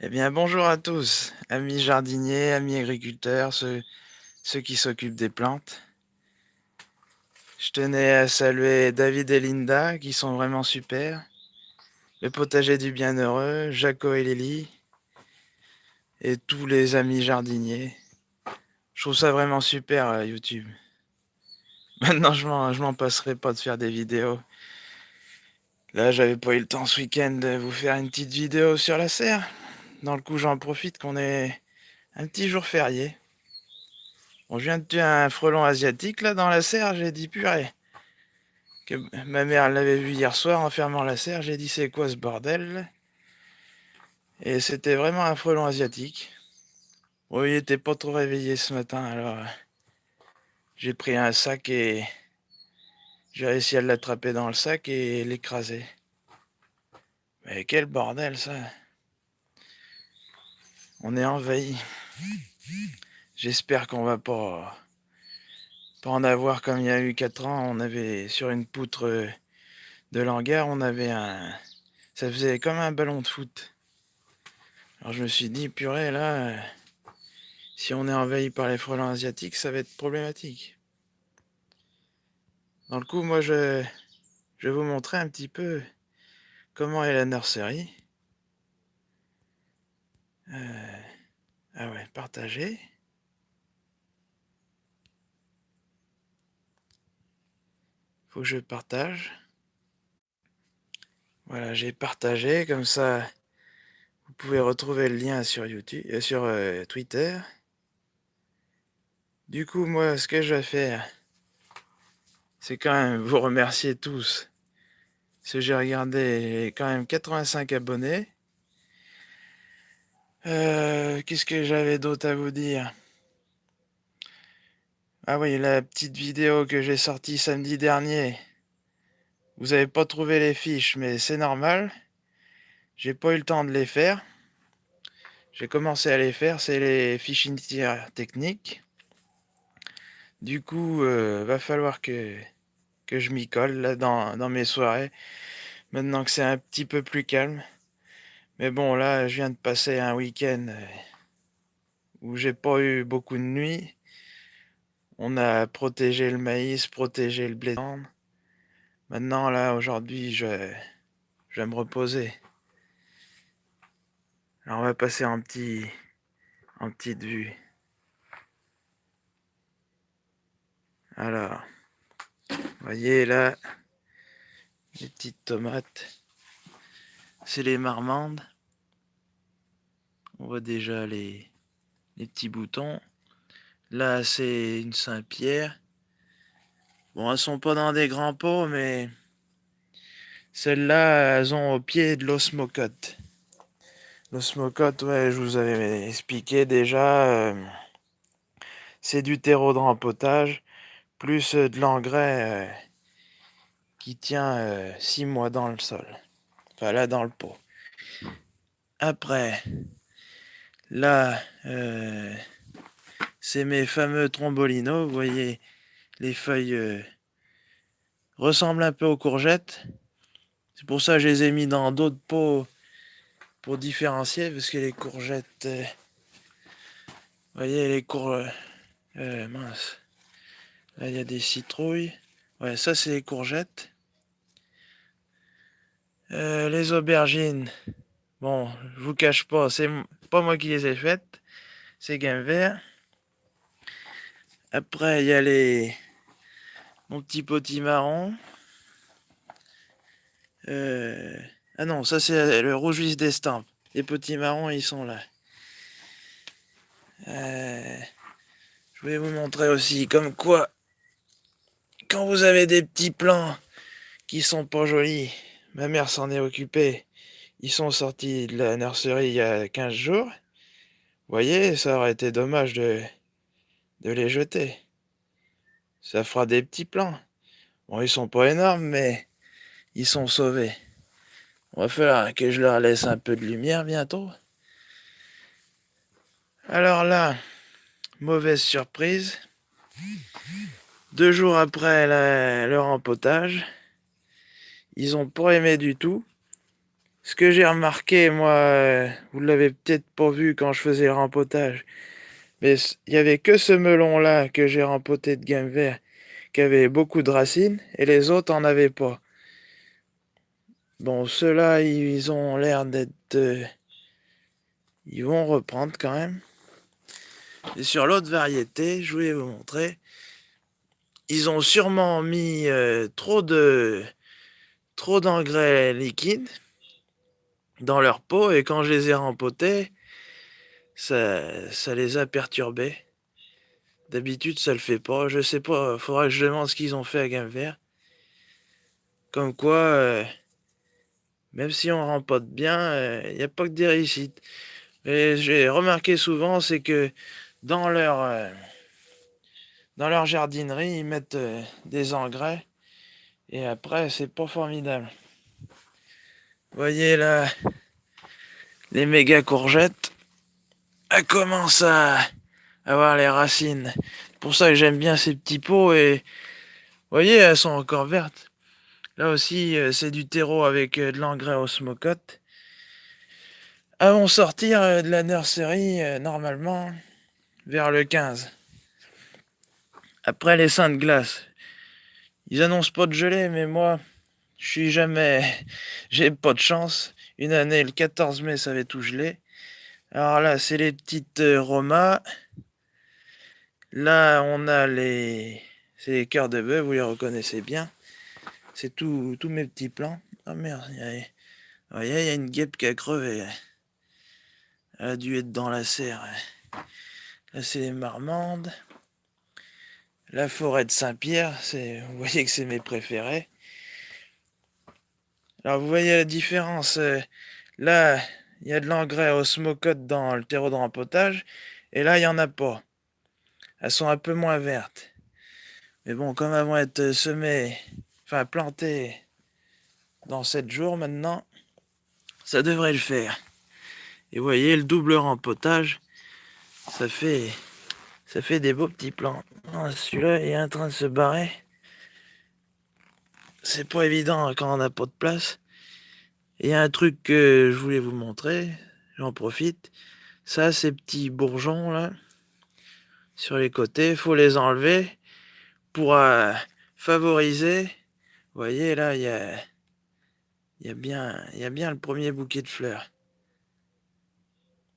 Eh bien, bonjour à tous, amis jardiniers, amis agriculteurs, ceux, qui s'occupent des plantes. Je tenais à saluer David et Linda, qui sont vraiment super. Le potager du bienheureux, Jaco et Lily. Et tous les amis jardiniers. Je trouve ça vraiment super, euh, YouTube. Maintenant, je m'en passerai pas de faire des vidéos. Là, j'avais pas eu le temps ce week-end de vous faire une petite vidéo sur la serre. Dans le coup, j'en profite qu'on est un petit jour férié. On vient de tuer un frelon asiatique là dans la serre, j'ai dit purée. Que ma mère l'avait vu hier soir en fermant la serre, j'ai dit c'est quoi ce bordel? Et c'était vraiment un frelon asiatique. Bon, il était pas trop réveillé ce matin, alors euh, j'ai pris un sac et j'ai réussi à l'attraper dans le sac et l'écraser. Mais quel bordel ça On est envahi. J'espère qu'on va pas, pas en avoir comme il y a eu 4 ans. On avait sur une poutre de l'hangar, on avait un... Ça faisait comme un ballon de foot. Alors je me suis dit, purée, là, si on est envahi par les frelons asiatiques, ça va être problématique. Dans le coup, moi, je, je vais vous montrer un petit peu comment est la nurserie. Euh, ah ouais, partager. Faut que je partage. Voilà, j'ai partagé, comme ça, vous pouvez retrouver le lien sur YouTube, euh, sur euh, Twitter. Du coup, moi, ce que je vais faire, c'est quand même vous remercier tous. Parce que j'ai regardé quand même 85 abonnés. Euh, Qu'est-ce que j'avais d'autre à vous dire? Ah oui, la petite vidéo que j'ai sortie samedi dernier. Vous avez pas trouvé les fiches, mais c'est normal. J'ai pas eu le temps de les faire. J'ai commencé à les faire, c'est les fiches initiales techniques. Du coup, euh, va falloir que, que je m'y colle là dans, dans mes soirées. Maintenant que c'est un petit peu plus calme. Mais bon, là, je viens de passer un week-end euh, où j'ai pas eu beaucoup de nuits. On a protégé le maïs, protégé le blé. Maintenant, là, aujourd'hui, je, je vais me reposer. Alors, on va passer en petit, en petite vue. Alors, voyez là, les petites tomates. C'est les marmandes. On voit déjà les, les petits boutons. Là, c'est une Saint-Pierre. Bon, elles sont pas dans des grands pots, mais celles-là, elles ont au pied de l'osmocote. L'osmocote, ouais, je vous avais expliqué déjà. Euh, c'est du terreau de rempotage, plus euh, de l'engrais euh, qui tient 6 mois dans le sol. Là, dans le pot. Après, là, c'est mes fameux trombolinos. Vous voyez, les feuilles euh, ressemblent un peu aux courgettes. C'est pour ça que je les ai mis dans d'autres pots pour différencier, parce que les courgettes... Euh, vous voyez, les courgettes... Euh, mince. Là, il y a des citrouilles. Ouais, ça, c'est les courgettes. Les aubergines. Bon, je vous cache pas, c'est pas moi qui les ai faites. C'est gain vert. Après, il y a les... Mon petit potimarron. Euh... Ah non, ça c'est le rouge d'estampes. Les potimarrons, ils sont là. Euh... Je vais vous montrer aussi comme quoi, quand vous avez des petits plants qui sont pas jolis, ma mère s'en est occupée. Ils sont sortis de la nurserie il y a 15 jours. Voyez, ça aurait été dommage de les jeter. Ça fera des petits plans. Bon, ils sont pas énormes, mais ils sont sauvés. On va falloir que je leur laisse un peu de lumière bientôt. Alors là, mauvaise surprise. Deux jours après leur empotage, ils ont pas aimé du tout. Ce que j'ai remarqué, moi, euh, vous l'avez peut-être pas vu quand je faisais le rempotage, mais il y avait que ce melon-là que j'ai rempoté de gamme vert, qui avait beaucoup de racines, et les autres en avaient pas. Bon, ceux-là, ils ont l'air d'être... Euh, ils vont reprendre quand même. Et sur l'autre variété, je voulais vous montrer, ils ont sûrement mis euh, trop de trop d'engrais liquides dans leur peau et quand je les ai rempotés, ça, ça les a perturbés. D'habitude, ça le fait pas. Je sais pas, faudra que je demande ce qu'ils ont fait à Gamme Vert. Comme quoi, euh, même si on rempote bien, il euh, n'y a pas que des réussites. Et j'ai remarqué souvent, c'est que dans leur, euh, dans leur jardinerie, ils mettent des engrais. Et après, c'est pas formidable. Voyez là, les méga courgettes, elles commencent à avoir les racines. C'est pour ça que j'aime bien ces petits pots et voyez, elles sont encore vertes. Là aussi, euh, c'est du terreau avec euh, de l'engrais osmocote. Elles vont sortir euh, de la nurserie normalement vers le 15. Après les seins de glace. Ils annoncent pas de gelée, mais moi, je suis jamais... J'ai pas de chance. Une année, le 14 mai, ça avait tout gelé. Alors là, c'est les petites Roma. Là, on a les... C'est les cœurs de bœuf, vous les reconnaissez bien. C'est tous mes petits plants. Oh merde, il y, a... il y a une guêpe qui a crevé. Elle a dû être dans la serre. Là, c'est les marmandes. La forêt de Saint-Pierre, vous voyez que c'est mes préférés. Alors, vous voyez la différence. Euh, là, il y a de l'engrais osmocote dans le terreau de rempotage. Et là, il n'y en a pas. Elles sont un peu moins vertes. Mais bon, comme elles vont être semées, enfin plantées dans 7 jours maintenant, ça devrait le faire. Et vous voyez, le double rempotage, ça fait, ça fait des beaux petits plants. Ah, celui-là est en train de se barrer. C'est pas évident quand on n'a pas de place. Il y a un truc que je voulais vous montrer, j'en profite. Ça, ces petits bourgeons là, sur les côtés, faut les enlever pour euh, favoriser. Vous voyez là, il y a, y, a bien, y a bien le premier bouquet de fleurs.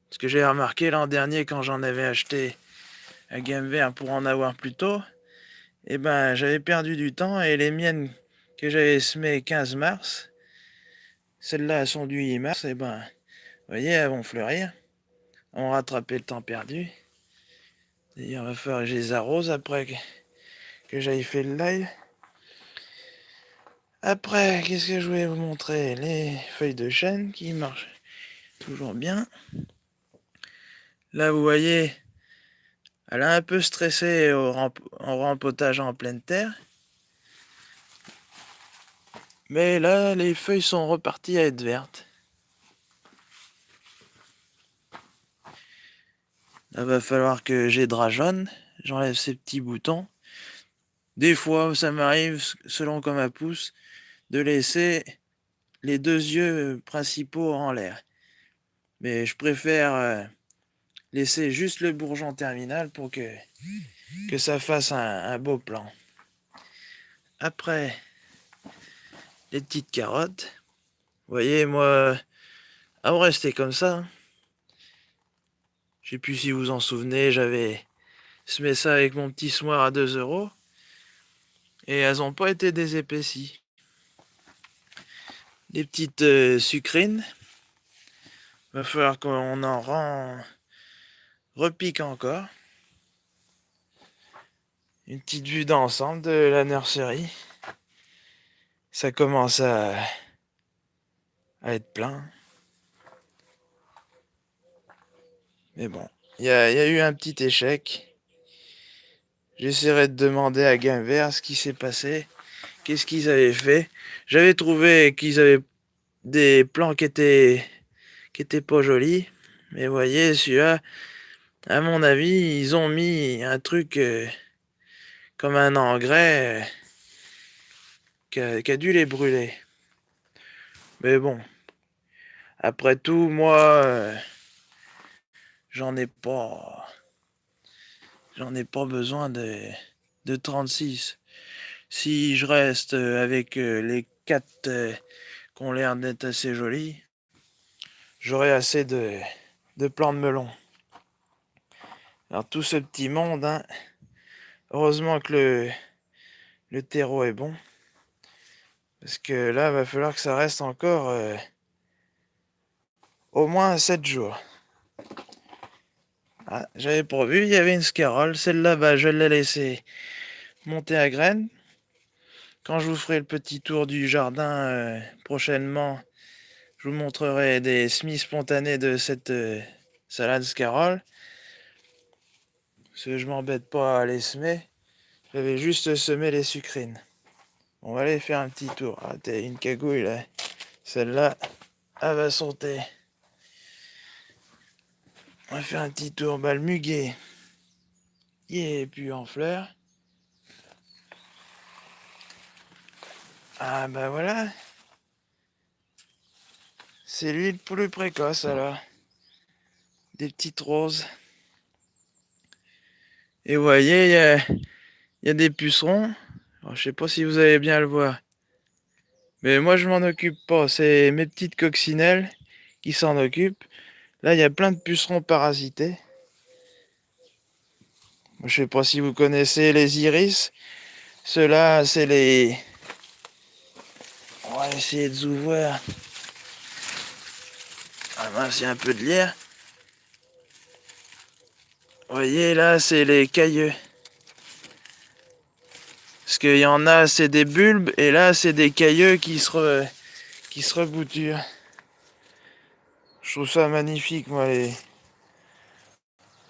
Ce que j'ai remarqué l'an dernier quand j'en avais acheté à Game Vert pour en avoir plus tôt, et eh ben j'avais perdu du temps et les miennes que j'avais semées 15 mars, celles-là sont du 8 mars, et eh ben vous voyez, elles vont fleurir. On rattraper le temps perdu. D'ailleurs, il va falloir que je les arrose après que, que j'aille fait le live. Après, qu'est-ce que je voulais vous montrer? Les feuilles de chêne qui marchent toujours bien. Là, vous voyez, elle a un peu stressé au en rempotage en pleine terre. Mais là, les feuilles sont reparties à être vertes. Là, va falloir que j'ai jaune. J'enlève ces petits boutons. Des fois, ça m'arrive, selon comme elle pousse, de laisser les deux yeux principaux en l'air. Mais je préfère euh, laisser juste le bourgeon terminal pour que, ça fasse un, beau plan. Après, les petites carottes. Voyez, moi, à rester comme ça. Je sais plus si vous en souvenez, j'avais semé ça avec mon petit semoir à 2 euros. Et elles n'ont pas été désépaissies. Les petites euh, sucrines. Va falloir qu'on en rend... repique encore. Une petite vue d'ensemble de la nurserie. Ça commence à, à être plein. Mais bon, il y, a, eu un petit échec. J'essaierai de demander à Gainvert ce qui s'est passé. Qu'est-ce qu'ils avaient fait. J'avais trouvé qu'ils avaient des plans qui étaient, qui étaient pas jolis. Mais voyez, celui-là, à mon avis, ils ont mis un truc euh, comme un engrais euh, qui, a, dû les brûler. Mais bon, Après tout, moi, euh, j'en ai pas... J'en ai pas besoin de, de 36. Si je reste avec les quatre qui ont l'air d'être assez jolis, j'aurai assez de, de plants de melon. Alors tout ce petit monde, hein, heureusement que le, terreau est bon. Parce que là, va falloir que ça reste encore euh, au moins 7 jours. Ah, J'avais prévu, il y avait une scarole. Celle-là, bah, je l'ai laissée monter à graines. Quand je vous ferai le petit tour du jardin euh, prochainement, je vous montrerai des semis spontanés de cette euh, salade scarole. Parce que je m'embête pas à les semer. J'avais juste semé les sucrines. On va aller faire un petit tour. Ah, t'as une cagouille là. Celle-là, elle va sauter. On va faire un petit tour. Bah, le muguet, il est plus en fleurs. Ah, bah voilà. C'est lui le plus précoce alors. Des petites roses. Et vous voyez, il y a, des pucerons. Alors, je sais pas si vous allez bien le voir. Mais moi, je m'en occupe pas. C'est mes petites coccinelles qui s'en occupent. Là, il y a plein de pucerons parasités. Je sais pas si vous connaissez les iris. Ceux-là, c'est les... On va essayer de vous voir. Ah mince, il y a un peu de lierre. Vous voyez, là, c'est les cailleux. Parce qu'il y en a, c'est des bulbes, et là, c'est des cailleux qui se, re... qui se rebouturent. Je trouve ça magnifique, moi, les...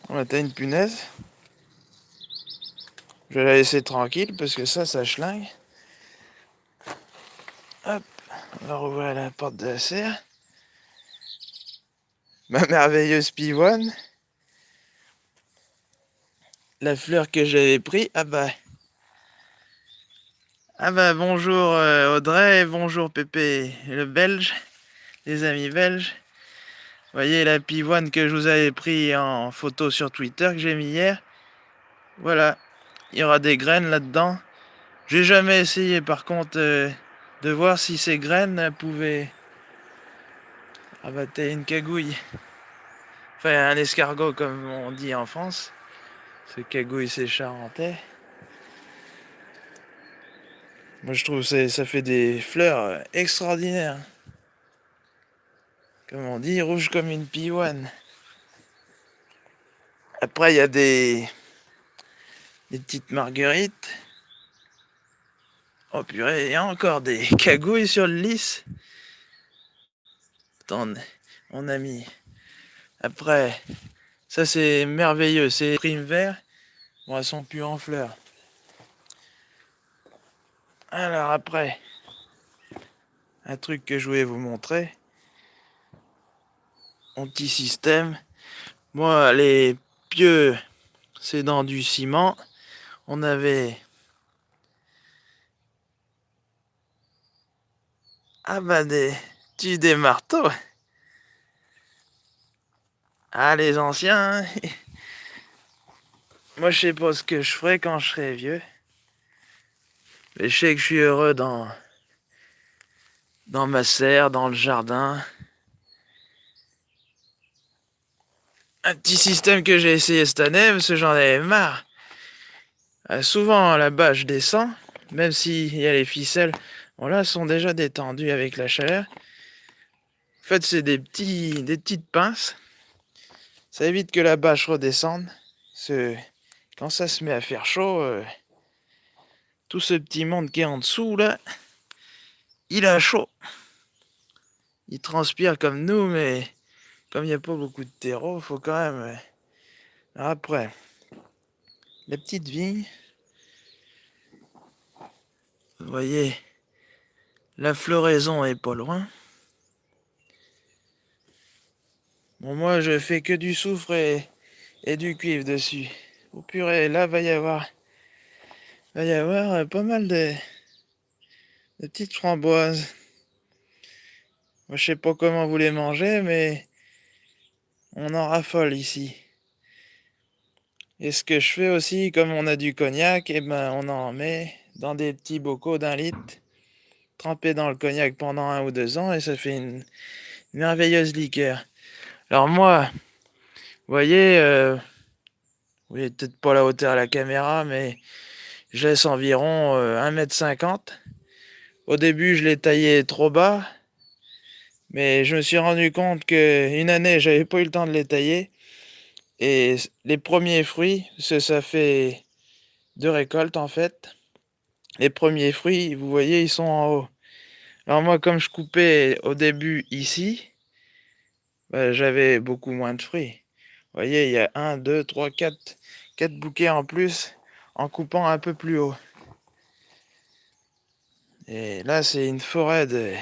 On a une punaise. Je vais la laisser tranquille, parce que ça, ça schlingue. Hop, on va rouvrir la porte de la serre. Ma merveilleuse pivoine. La fleur que j'avais pris, ah bah... Ah bah bonjour euh, Audrey, bonjour Pépé le belge, les amis belges. Voyez la pivoine que je vous avais pris en photo sur Twitter que j'ai mis hier. Voilà, il y aura des graines là-dedans. J'ai jamais essayé par contre euh, de voir si ces graines pouvaient abattre une cagouille. Enfin un escargot comme on dit en France. Ce cagouille c'est charentais. Moi je trouve ça fait des fleurs extraordinaires. Comme on dit, rouge comme une pivoine. Après il y a des, petites marguerites. Oh purée, il y a encore des cagouilles sur le lys. Attendez, on a mis. Après, ça c'est merveilleux, c'est primes vert. Bon, elles sont plus en fleurs. Alors après, un truc que je voulais vous montrer. Mon petit système. Moi, les pieux, c'est dans du ciment. On avait... Ah bah des... Tu des marteaux. Ah les anciens. Hein. Moi je sais pas ce que je ferai quand je serai vieux. Mais je sais que je suis heureux dans, dans ma serre, dans le jardin. Un petit système que j'ai essayé cette année, parce que j'en avais marre. Euh, souvent, là-bas, je descends, même s'il y a les ficelles. Bon, là, sont déjà détendues avec la chaleur. En fait, c'est des, petits, des petites pinces. Ça évite que la bâche redescende. Quand ça se met à faire chaud, euh, tout ce petit monde qui est en dessous, là, il a chaud. Il transpire comme nous, mais comme il n'y a pas beaucoup de terreau, faut quand même... Euh, après, la petite vigne, vous voyez, la floraison est pas loin. Bon, moi, je fais que du soufre et, du cuivre dessus. Au purée, là, va y avoir va y avoir pas mal de, petites framboises. Moi, je sais pas comment vous les mangez, mais on en raffole ici. Et ce que je fais aussi, comme on a du cognac, et eh ben on en met dans des petits bocaux d'un litre, trempé dans le cognac pendant un ou deux ans, et ça fait une merveilleuse liqueur. Alors moi, vous voyez, euh, vous voyez peut-être pas la hauteur à la caméra, mais je laisse environ 1m50. Euh, Au début, je l'ai taillé trop bas, mais je me suis rendu compte qu'une année, j'avais pas eu le temps de les tailler. Et les premiers fruits, ça fait deux récoltes en fait. Les premiers fruits, vous voyez, ils sont en haut. Alors moi, comme je coupais au début ici, bah, j'avais beaucoup moins de fruits. Voyez, il y a 1, 2, 3, 4, 4 bouquets en plus en coupant un peu plus haut. Et là, c'est une forêt de,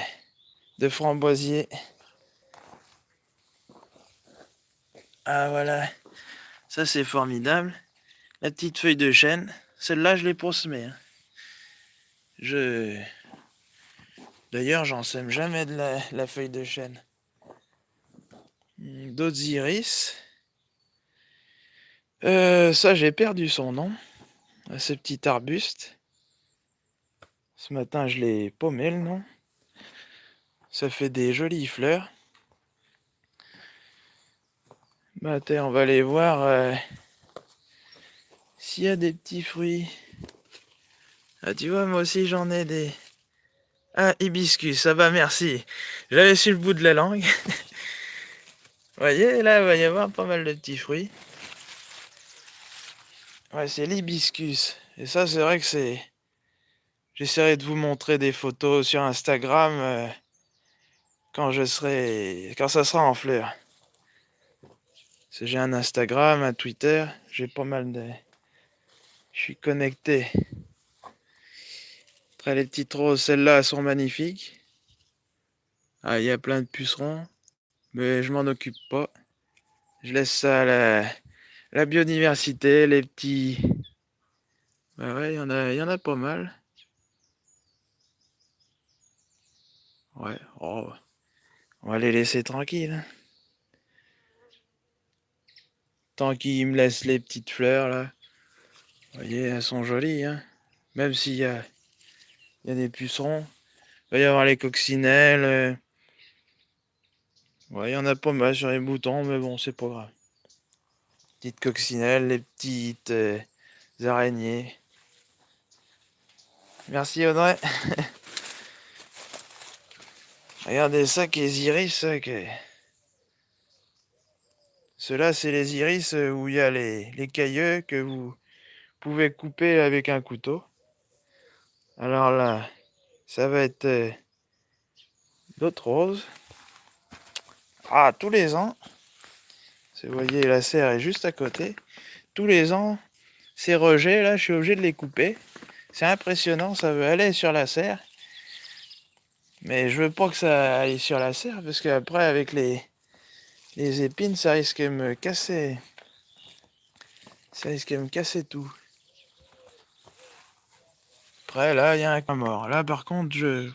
de framboisiers. Ah voilà, ça c'est formidable. La petite feuille de chêne, celle-là je l'ai pour semer. Hein. Je... D'ailleurs, j'en sème jamais de la feuille de chêne. Hmm, d'autres iris. Euh, ça, j'ai perdu son nom. Ce petit arbuste. Ce matin, je l'ai paumé le nom. Ça fait des jolies fleurs. Bah, on va aller voir euh, s'il y a des petits fruits. Ah, tu vois, moi aussi, j'en ai des... Ah, hibiscus, ça va, merci. J'avais sur le bout de la langue. Voyez, là, il va y avoir pas mal de petits fruits. Ouais, c'est l'hibiscus. Et ça, c'est vrai que c'est... J'essaierai de vous montrer des photos sur Instagram euh, quand je serai... quand ça sera en fleurs. J'ai un Instagram, un Twitter, j'ai pas mal de... Je suis connecté. Après les petites roses, celles-là sont magnifiques. Ah, il y a plein de pucerons, mais je m'en occupe pas. Je laisse ça à la biodiversité, les petits... Bah ouais, il y, en a, y en a pas mal. Ouais, oh, on va les laisser tranquilles. Hein. Tant qu'ils me laissent les petites fleurs, là. Vous voyez, elles sont jolies, hein. Même s'il y a, y a des pucerons. Il va y avoir les coccinelles. Ouais, il y en a pas mal sur les boutons, mais bon, c'est pas grave petites coccinelles, les petites euh, araignées. Merci Audrey. Regardez ça qui est iris. Ceux-là, c'est les iris euh, où il y a les, les cailleux que vous pouvez couper avec un couteau. Alors là, ça va être euh, d'autres roses. Ah, tous les ans, vous voyez, la serre est juste à côté. Tous les ans, ces rejets, là, je suis obligé de les couper. C'est impressionnant, ça veut aller sur la serre. Mais je veux pas que ça aille sur la serre, parce qu'après, avec les, les épines, ça risque de me casser. Ça risque de me casser tout. Après, là, il y a un mort. Là, par contre, je...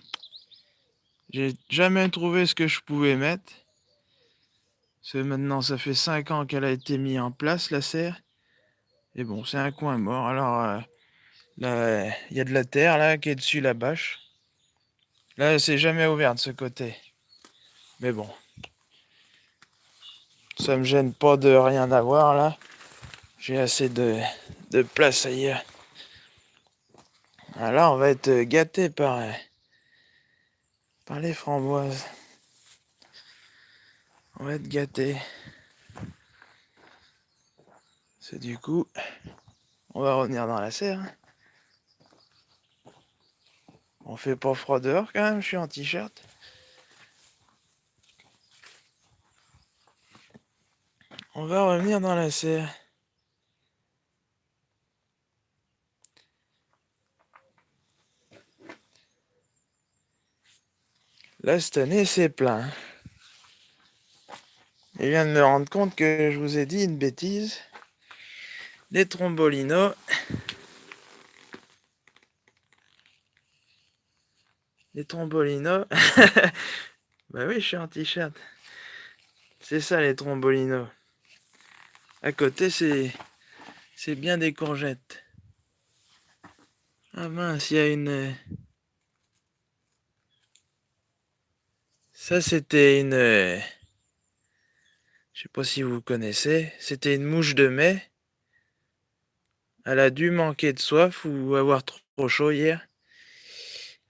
J'ai jamais trouvé ce que je pouvais mettre maintenant, ça fait 5 ans qu'elle a été mise en place, la serre. Et bon, c'est un coin mort. Alors, euh, il y a de la terre, là, qui est dessus la bâche. Là, c'est jamais ouvert de ce côté. Mais bon. Ça me gêne pas de rien avoir, là. J'ai assez de, de place ailleurs. Alors, on va être gâté par, par les framboises. On va être gâté. C'est du coup, on va revenir dans la serre. On fait pas froid dehors quand même, je suis en t-shirt. On va revenir dans la serre. Là, cette année, c'est plein. Je viens de me rendre compte que je vous ai dit une bêtise. Les trombolinos. Les trombolinos. Bah oui, je suis en t-shirt. C'est ça les trombolinos. À côté, c'est c'est bien des courgettes. Ah mince, il y a une... Ça, c'était une... Je sais pas si vous connaissez. C'était une mouche de mai. Elle a dû manquer de soif ou avoir trop chaud hier.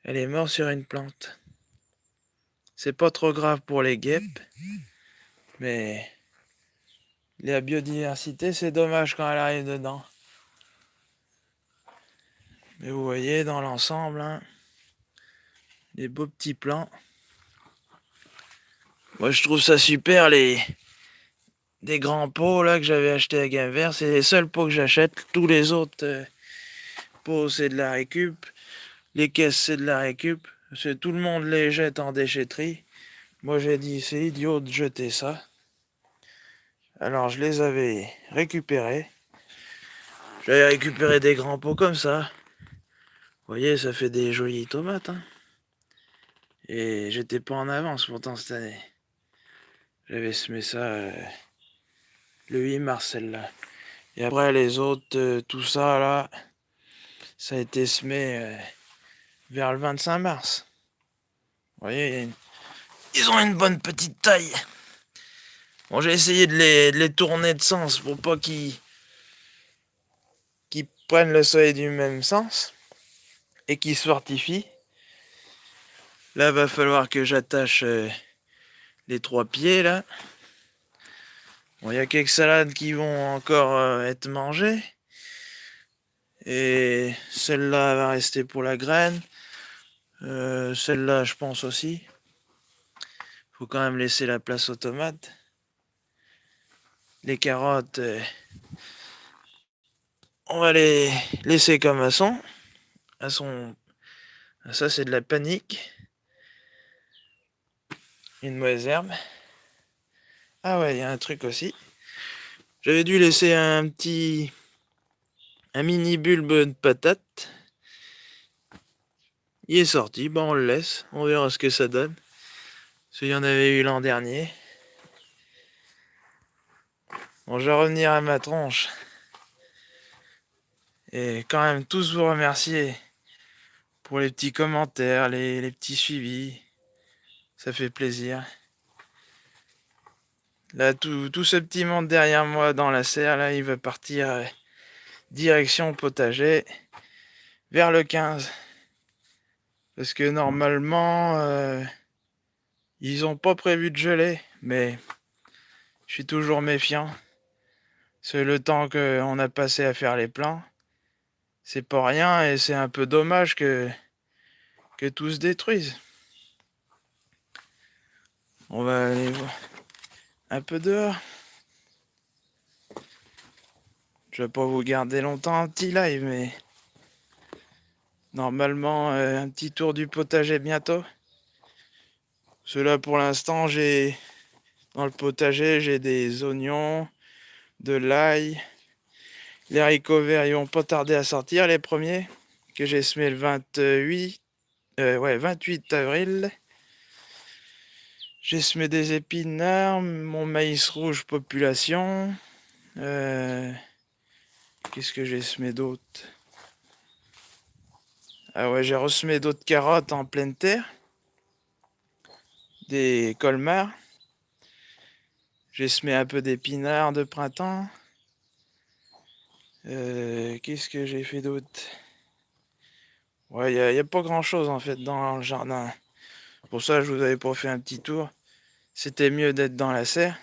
Elle est morte sur une plante. C'est pas trop grave pour les guêpes. Mais la biodiversité, c'est dommage quand elle arrive dedans. Mais vous voyez dans l'ensemble, hein, des beaux petits plants. Moi je trouve ça super les des grands pots là que j'avais acheté à Gain C'est les seuls pots que j'achète. Tous les autres euh, pots c'est de la récup. Les caisses c'est de la récup. Tout le monde les jette en déchetterie. Moi j'ai dit c'est idiot de jeter ça. Alors je les avais récupérés. J'avais récupéré des grands pots comme ça. Vous voyez, ça fait des jolies tomates. Hein. Et j'étais pas en avance pourtant cette année. J'avais semé ça euh, le 8 mars celle-là. Et après les autres, euh, tout ça là, ça a été semé euh, vers le 25 mars. Vous voyez, ils ont une bonne petite taille. Bon, j'ai essayé de les, tourner de sens pour pas qu'ils qu'ils prennent le soleil du même sens et qui se fortifie. Là, va falloir que j'attache euh, les trois pieds, là. Il y a quelques salades qui vont encore euh, être mangées. Et celle-là va rester pour la graine. Euh, celle-là, je pense aussi. Faut quand même laisser la place aux tomates. Les carottes, on va les laisser comme elles sont à son... Ça, c'est de la panique. Une mauvaise herbe. Ah ouais, il y a un truc aussi. J'avais dû laisser un petit... Un mini bulbe de patate. Il est sorti, bon on le laisse. On verra ce que ça donne. Parce y en avait eu l'an dernier. Bon, je vais revenir à ma tronche. Et quand même tous vous remercier pour les petits commentaires, les, petits suivis. Ça fait plaisir. Là, tout, ce petit monde derrière moi dans la serre, là, il va partir euh, direction potager vers le 15. Parce que normalement, euh, ils n'ont pas prévu de geler, mais je suis toujours méfiant. C'est le temps qu'on a passé à faire les plans c'est pas rien et c'est un peu dommage que, que tout se détruise. On va aller voir un peu dehors. Je vais pas vous garder longtemps un petit live, mais normalement euh, un petit tour du potager bientôt. Cela pour l'instant j'ai dans le potager j'ai des oignons, de l'ail, les haricots verts, ils vont pas tarder à sortir, les premiers, que j'ai semé le 28, euh, ouais, 28 avril. J'ai semé des épinards, mon maïs rouge population. Euh, qu'est-ce que j'ai semé d'autre? Ah ouais, j'ai ressemé d'autres carottes en pleine terre. Des colmars. J'ai semé un peu d'épinards de printemps. Euh, qu'est-ce que j'ai fait d'autre? Ouais, il n'y a, pas grand-chose en fait dans le jardin. Pour ça, je vous avais pas fait un petit tour. C'était mieux d'être dans la serre.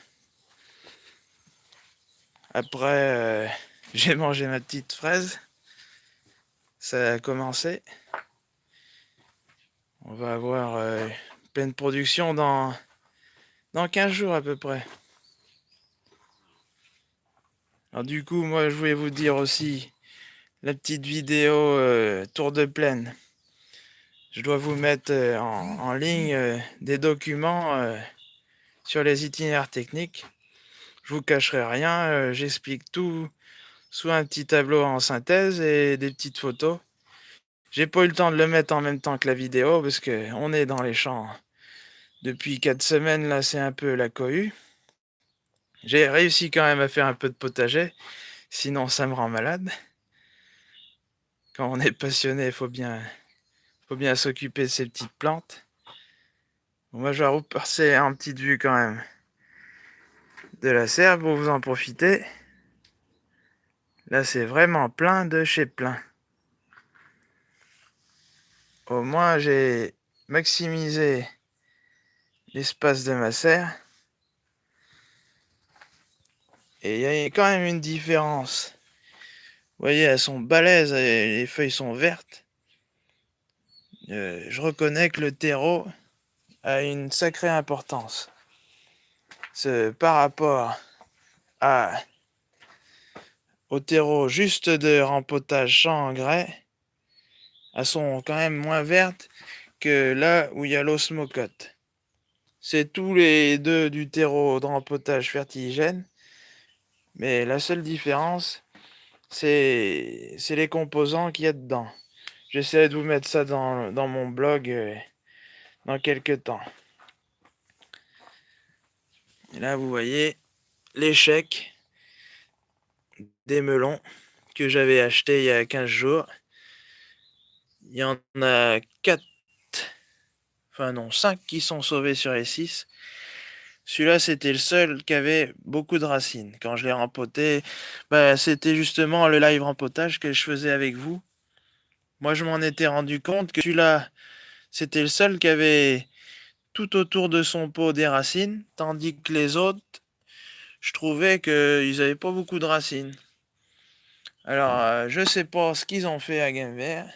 Après, euh, j'ai mangé ma petite fraise. Ça a commencé. On va avoir euh, pleine production dans, dans 15 jours à peu près. Alors du coup, moi, je voulais vous dire aussi la petite vidéo euh, tour de plaine. Je dois vous mettre euh, en, ligne euh, des documents sur les itinéraires techniques. Je vous cacherai rien, j'explique tout sous un petit tableau en synthèse et des petites photos. J'ai pas eu le temps de le mettre en même temps que la vidéo parce que on est dans les champs Depuis 4 semaines, là, c'est un peu la cohue. J'ai réussi quand même à faire un peu de potager, sinon ça me rend malade. Quand on est passionné, il faut bien, faut bien s'occuper de ces petites plantes. moi, je vais repasser en petite vue quand même de la serre pour vous en profiter. Là, c'est vraiment plein de chez plein. Au moins, j'ai maximisé l'espace de ma serre. Et il y a quand même une différence. Vous voyez, elles sont balèzes, et les feuilles sont vertes. Euh, je reconnais que le terreau a une sacrée importance. Ce, par rapport à, au terreau juste de rempotage sans engrais, elles sont quand même moins vertes que là où il y a l'osmocote. C'est tous les deux du terreau de rempotage fertigène, mais la seule différence, c'est les composants qu'il y a dedans. J'essaie de vous mettre ça dans, dans mon blog euh, dans quelques temps. Et là, vous voyez l'échec des melons que j'avais acheté il y a 15 jours. Il y en a 4, enfin non, 5 qui sont sauvés sur les 6. Celui-là, c'était le seul qui avait beaucoup de racines. Quand je l'ai rempoté, bah, c'était justement le live rempotage que je faisais avec vous. Moi, je m'en étais rendu compte que celui-là, c'était le seul qui avait tout autour de son pot des racines, tandis que les autres, je trouvais qu'ils n'avaient pas beaucoup de racines. Alors, euh, je sais pas ce qu'ils ont fait à Gamer.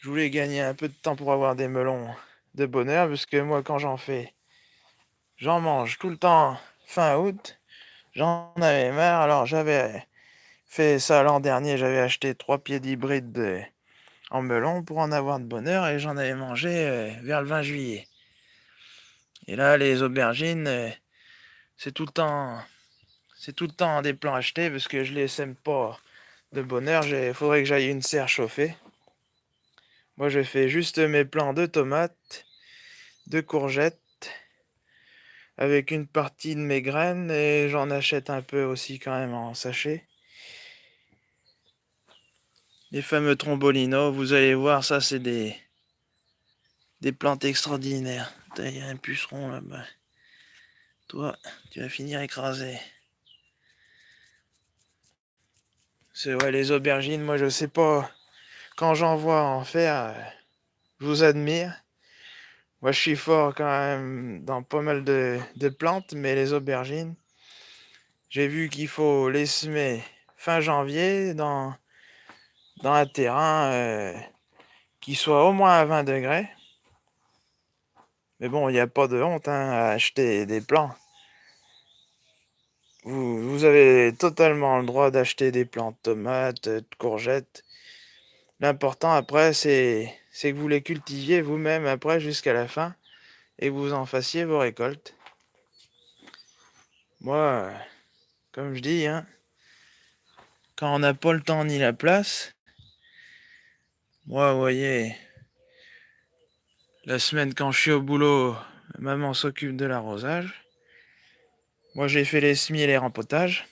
Je voulais gagner un peu de temps pour avoir des melons de bonheur, parce que moi, quand j'en fais, j'en mange tout le temps fin août. J'en avais marre, alors j'avais fait ça l'an dernier, j'avais acheté trois pieds d'hybride en melon pour en avoir de bonheur, et j'en avais mangé euh, vers le 20 juillet. Et là, les aubergines, euh, c'est tout le temps, c'est tout le temps des plants achetés parce que je les sème pas de bonheur. Il faudrait que j'aille une serre chauffée. Moi, je fais juste mes plants de tomates, de courgettes, avec une partie de mes graines et j'en achète un peu aussi quand même en sachet. Les fameux trombolinos, vous allez voir, ça c'est des, plantes extraordinaires. Il y a un puceron là-bas. Toi, tu vas finir écrasé. C'est ouais, les aubergines, moi je sais pas. Quand j'en vois en faire, je vous admire. Moi je suis fort quand même dans pas mal de, plantes, mais les aubergines, j'ai vu qu'il faut les semer fin janvier dans, dans un terrain euh, qui soit au moins à 20 degrés. Mais bon, il n'y a pas de honte hein, à acheter des plants. Vous, avez totalement le droit d'acheter des plants de tomates, de courgettes. L'important après, c'est que vous les cultiviez vous-même après jusqu'à la fin et vous en fassiez vos récoltes. Moi, comme je dis, hein, quand on n'a pas le temps ni la place, moi, vous voyez, la semaine, quand je suis au boulot, maman s'occupe de l'arrosage. Moi, j'ai fait les semis et les rempotages.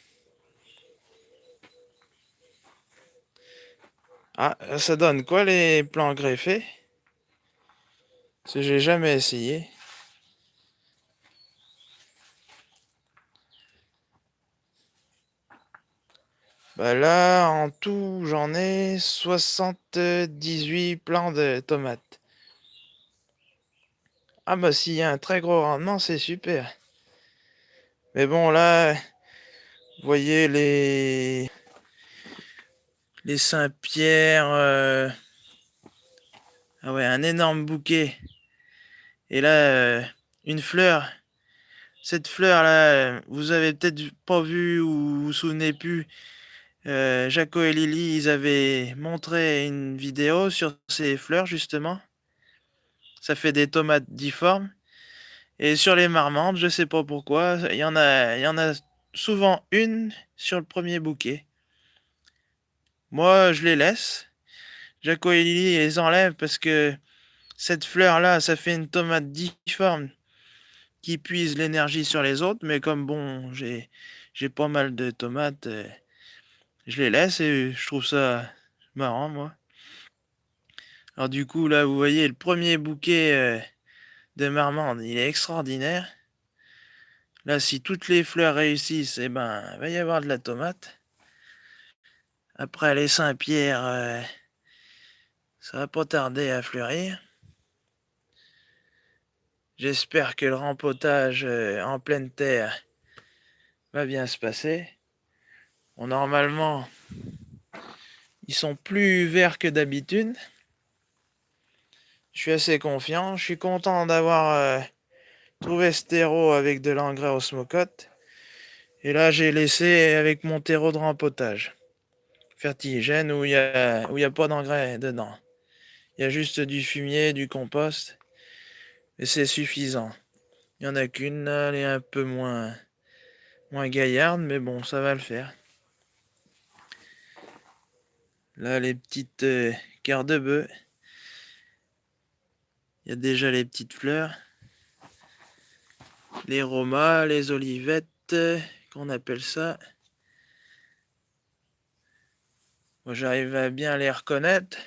Ah, ça donne quoi les plants greffés? Que j'ai jamais essayé. Bah là, en tout, j'en ai 78 plants de tomates. Ah bah s'il y a un très gros rendement, c'est super. Mais bon là, vous voyez les les Saint-Pierre. Euh, ah ouais, un énorme bouquet. Et là, euh, une fleur. Cette fleur là, vous avez peut-être pas vu ou vous vous souvenez plus. Euh, Jaco et Lily, ils avaient montré une vidéo sur ces fleurs justement ça fait des tomates difformes. Et sur les marmantes, je sais pas pourquoi, il y en a, il y en a souvent une sur le premier bouquet. Moi, je les laisse. Jaco et Lily les enlèvent parce que cette fleur-là, ça fait une tomate difforme qui puise l'énergie sur les autres. Mais comme bon, j'ai pas mal de tomates, euh, je les laisse et je trouve ça marrant, moi. Alors du coup, là, vous voyez, le premier bouquet euh, de marmande, il est extraordinaire. Là, si toutes les fleurs réussissent, eh ben, il va y avoir de la tomate. Après, les Saint-Pierre, euh, ça va pas tarder à fleurir. J'espère que le rempotage euh, en pleine terre va bien se passer. Normalement, ils sont plus verts que d'habitude. Je suis assez confiant. Je suis content d'avoir euh, trouvé ce terreau avec de l'engrais osmocote. Et là, j'ai laissé avec mon terreau de rempotage. Fertigène où il n'y a, a pas d'engrais dedans. Il y a juste du fumier, du compost. Et c'est suffisant. Il n'y en a qu'une, elle est un peu moins, moins gaillarde, mais bon, ça va le faire. Là, les petites euh, de bœuf. Il y a déjà les petites fleurs. Les romas, les olivettes, qu'on appelle ça. Moi, j'arrive à bien les reconnaître.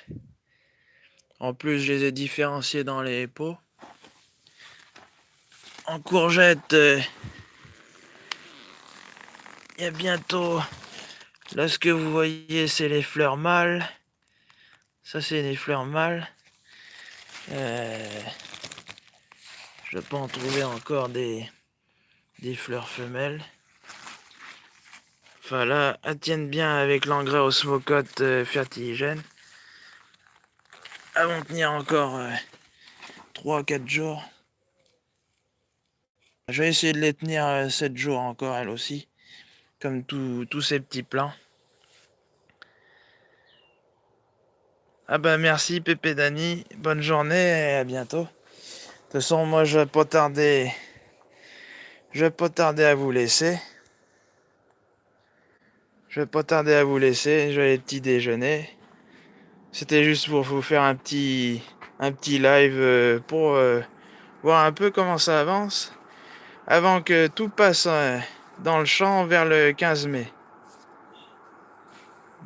En plus, je les ai différenciés dans les pots. En courgette, euh, il y a bientôt... Là, ce que vous voyez, c'est les fleurs mâles. Ça, c'est les fleurs mâles. Euh, je peux en trouver encore des, des fleurs femelles. Enfin là, elles tiennent bien avec l'engrais osmocote euh, fertigène. Elles vont tenir encore 3-4 euh, jours. Je vais essayer de les tenir 7 jours encore, elles aussi. Tous ces petits plants. Ah bah merci Pépé Dani, bonne journée et à bientôt. De toute façon, moi je vais pas tarder. Je vais pas tarder à vous laisser. Je vais pas tarder à vous laisser, je vais aller petit déjeuner. C'était juste pour vous faire un petit un petit live euh, pour euh, voir un peu comment ça avance avant que tout passe euh, dans le champ vers le 15 mai.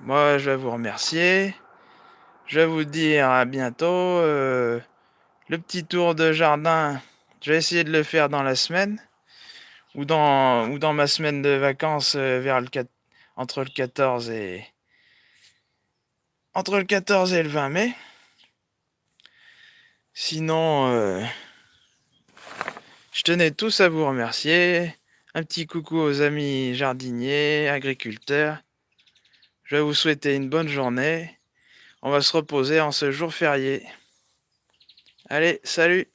Moi, je vais vous remercier. Je vais vous dire à bientôt. Euh, le petit tour de jardin, je vais essayer de le faire dans la semaine. Ou dans, ou dans ma semaine de vacances euh, vers le entre le 14 et entre le 14 et le 20 mai. Sinon, euh, je tenais tous à vous remercier. Un petit coucou aux amis jardiniers, agriculteurs. Je vais vous souhaiter une bonne journée. On va se reposer en ce jour férié. Allez, salut